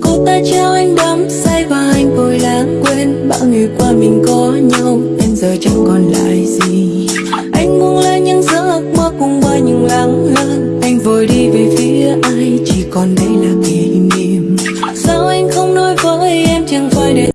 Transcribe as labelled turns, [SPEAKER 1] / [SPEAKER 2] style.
[SPEAKER 1] Cô ta trao anh đắm, say và anh vội lãng quên. Bao ngày qua mình có nhau, Em giờ chẳng còn lại gì. Anh buông lên những giấc mơ cùng với những lắng lơ Anh vội đi về phía ai, Chỉ còn đây là kỷ